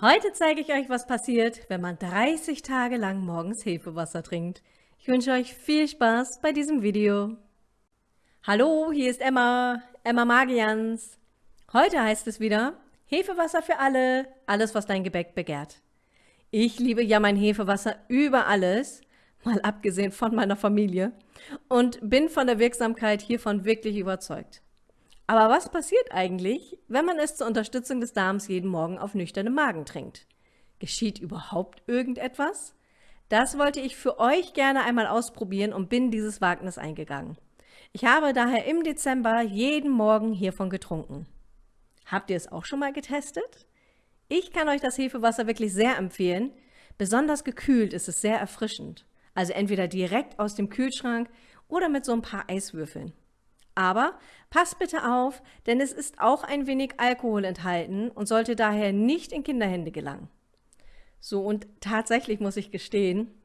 Heute zeige ich euch, was passiert, wenn man 30 Tage lang morgens Hefewasser trinkt. Ich wünsche euch viel Spaß bei diesem Video. Hallo, hier ist Emma, Emma Magians. Heute heißt es wieder, Hefewasser für alle, alles was dein Gebäck begehrt. Ich liebe ja mein Hefewasser über alles, mal abgesehen von meiner Familie, und bin von der Wirksamkeit hiervon wirklich überzeugt. Aber was passiert eigentlich, wenn man es zur Unterstützung des Darms jeden Morgen auf nüchternem Magen trinkt? Geschieht überhaupt irgendetwas? Das wollte ich für euch gerne einmal ausprobieren und bin dieses Wagnis eingegangen. Ich habe daher im Dezember jeden Morgen hiervon getrunken. Habt ihr es auch schon mal getestet? Ich kann euch das Hefewasser wirklich sehr empfehlen. Besonders gekühlt ist es sehr erfrischend. Also entweder direkt aus dem Kühlschrank oder mit so ein paar Eiswürfeln. Aber passt bitte auf, denn es ist auch ein wenig Alkohol enthalten und sollte daher nicht in Kinderhände gelangen. So, und tatsächlich muss ich gestehen,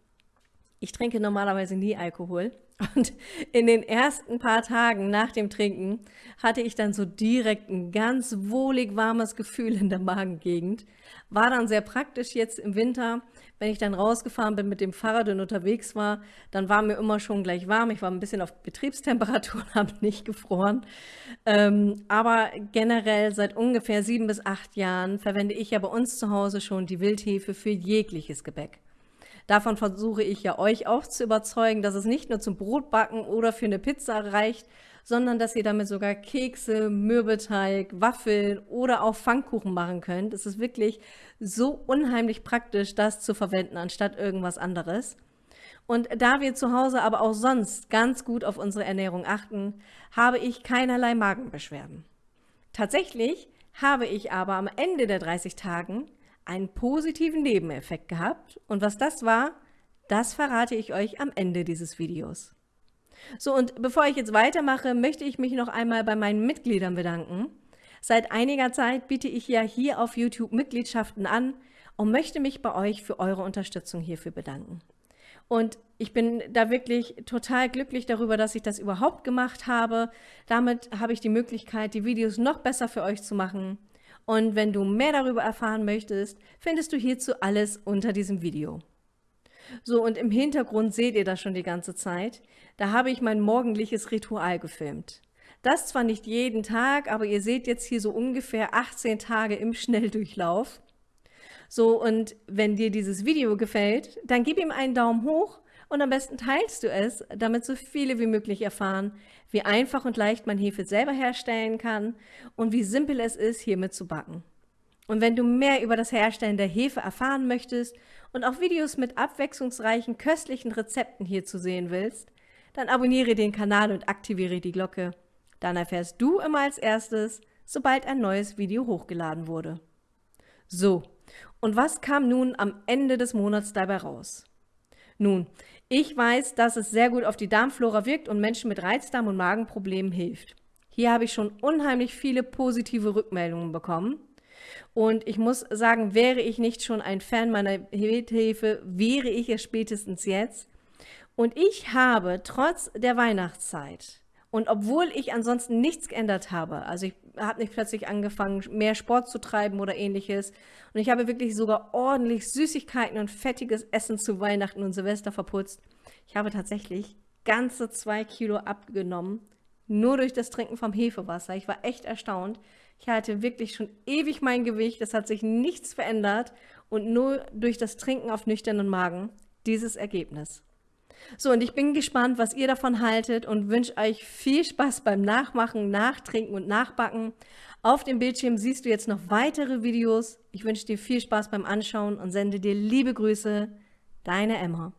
ich trinke normalerweise nie Alkohol. Und in den ersten paar Tagen nach dem Trinken hatte ich dann so direkt ein ganz wohlig warmes Gefühl in der Magengegend. War dann sehr praktisch jetzt im Winter, wenn ich dann rausgefahren bin mit dem Fahrrad und unterwegs war, dann war mir immer schon gleich warm. Ich war ein bisschen auf Betriebstemperatur und habe nicht gefroren. Ähm, aber generell seit ungefähr sieben bis acht Jahren verwende ich ja bei uns zu Hause schon die Wildhefe für jegliches Gebäck. Davon versuche ich ja euch auch zu überzeugen, dass es nicht nur zum Brotbacken oder für eine Pizza reicht, sondern dass ihr damit sogar Kekse, Mürbeteig, Waffeln oder auch Pfannkuchen machen könnt. Es ist wirklich so unheimlich praktisch, das zu verwenden, anstatt irgendwas anderes. Und da wir zu Hause aber auch sonst ganz gut auf unsere Ernährung achten, habe ich keinerlei Magenbeschwerden. Tatsächlich habe ich aber am Ende der 30 Tagen einen positiven Nebeneffekt gehabt und was das war, das verrate ich euch am Ende dieses Videos. So, und bevor ich jetzt weitermache, möchte ich mich noch einmal bei meinen Mitgliedern bedanken. Seit einiger Zeit biete ich ja hier auf YouTube Mitgliedschaften an und möchte mich bei euch für eure Unterstützung hierfür bedanken. Und ich bin da wirklich total glücklich darüber, dass ich das überhaupt gemacht habe. Damit habe ich die Möglichkeit, die Videos noch besser für euch zu machen. Und wenn du mehr darüber erfahren möchtest, findest du hierzu alles unter diesem Video. So, und im Hintergrund seht ihr das schon die ganze Zeit. Da habe ich mein morgendliches Ritual gefilmt. Das zwar nicht jeden Tag, aber ihr seht jetzt hier so ungefähr 18 Tage im Schnelldurchlauf. So, und wenn dir dieses Video gefällt, dann gib ihm einen Daumen hoch und am besten teilst du es, damit so viele wie möglich erfahren, wie einfach und leicht man Hefe selber herstellen kann und wie simpel es ist, hiermit zu backen. Und wenn du mehr über das Herstellen der Hefe erfahren möchtest und auch Videos mit abwechslungsreichen, köstlichen Rezepten hierzu sehen willst, dann abonniere den Kanal und aktiviere die Glocke. Dann erfährst du immer als erstes, sobald ein neues Video hochgeladen wurde. So, und was kam nun am Ende des Monats dabei raus? Nun, ich weiß, dass es sehr gut auf die Darmflora wirkt und Menschen mit Reizdarm- und Magenproblemen hilft. Hier habe ich schon unheimlich viele positive Rückmeldungen bekommen. Und ich muss sagen, wäre ich nicht schon ein Fan meiner Hefe, wäre ich es spätestens jetzt. Und ich habe trotz der Weihnachtszeit und obwohl ich ansonsten nichts geändert habe, also ich habe nicht plötzlich angefangen, mehr Sport zu treiben oder ähnliches, und ich habe wirklich sogar ordentlich Süßigkeiten und fettiges Essen zu Weihnachten und Silvester verputzt. Ich habe tatsächlich ganze zwei Kilo abgenommen, nur durch das Trinken vom Hefewasser. Ich war echt erstaunt. Ich hatte wirklich schon ewig mein Gewicht, es hat sich nichts verändert und nur durch das Trinken auf nüchternen Magen dieses Ergebnis. So, und ich bin gespannt, was ihr davon haltet und wünsche euch viel Spaß beim Nachmachen, Nachtrinken und Nachbacken. Auf dem Bildschirm siehst du jetzt noch weitere Videos. Ich wünsche dir viel Spaß beim Anschauen und sende dir liebe Grüße. Deine Emma.